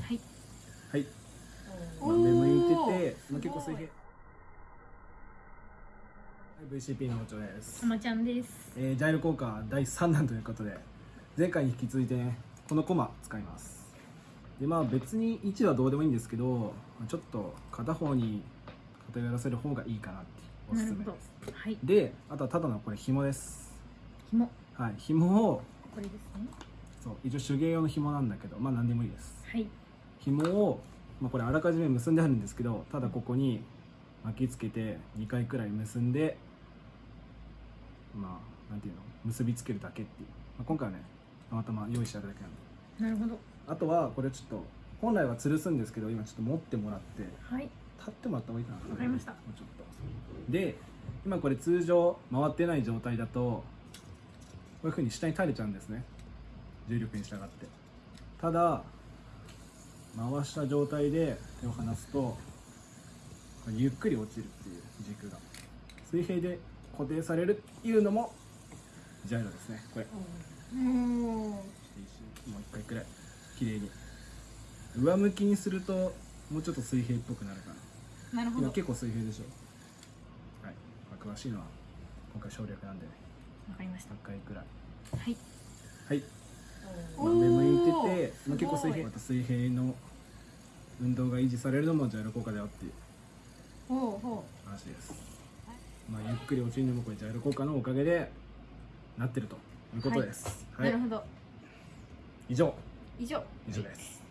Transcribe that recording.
はい。はい、目向いてて、まあ、結構水平はい VCP の包丁です。たまちゃんです。えージャイロ効果第3弾ということで前回に引き続いてねこのコマ使います。でまあ別に位置はどうでもいいんですけどちょっと片方に偏らせる方がいいかなっておすすめです。はい。であとはただのこれ紐です。紐。はい紐をこれですねそう一応手芸用の紐なんだけどまあ何でもいいです。はい。紐を、まあ、これあらかじめ結んであるんですけどただここに巻きつけて2回くらい結んでまあなんていうの結びつけるだけっていう、まあ、今回はねたまたま用意してあるだけなんで。なるほど。あとはこれちょっと本来は吊るすんですけど今ちょっと持ってもらってはい。立ってもらった方がいいかな。わかりました。もうちょっと。で今これ通常回ってない状態だとこういう風に下に垂れちゃうんですね重力に従って。ただ回した状態で手を離すとゆっくり落ちるっていう軸が。水平で固定されるっていうのもジャイロですね。これ。もう一回くらい。綺麗に。上向きにするともうちょっと水平っぽくなるかな。なるほど。今結構水平でしょ。はい、まあ、詳しいのは今回省略なんで。ねわかりました。100回くらい。はい。はい、おまあ、目向いてて、まあ、結構水平また水平の運動が維持されるのもジャイロ効果だよっていう話です、まあ、ゆっくり落ちるのもこれジャイロ効果のおかげでなってるということです。う、はい、なるほど。以上。以上。以上です